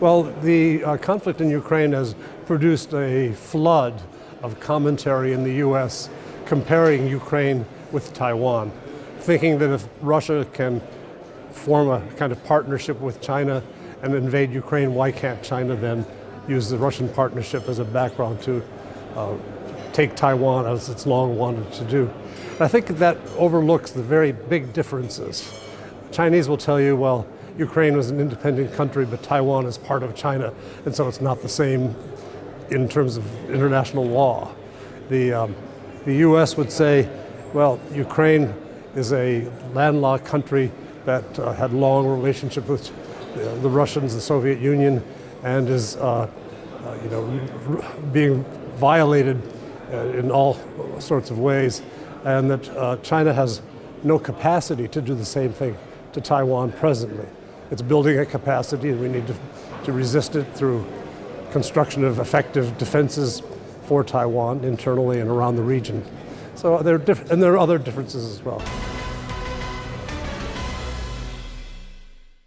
Well, the uh, conflict in Ukraine has produced a flood of commentary in the US comparing Ukraine with Taiwan, thinking that if Russia can form a kind of partnership with China and invade Ukraine, why can't China then use the Russian partnership as a background to uh, take Taiwan as it's long wanted to do. I think that overlooks the very big differences. Chinese will tell you, well, Ukraine was an independent country, but Taiwan is part of China, and so it's not the same in terms of international law. The, um, the US would say, well, Ukraine is a landlocked country that uh, had long relationship with uh, the Russians, the Soviet Union, and is uh, uh you know, being violated uh, in all sorts of ways, and that uh, China has no capacity to do the same thing to Taiwan presently. It's building a capacity and we need to, to resist it through construction of effective defenses for Taiwan internally and around the region. So there are and there are other differences as well.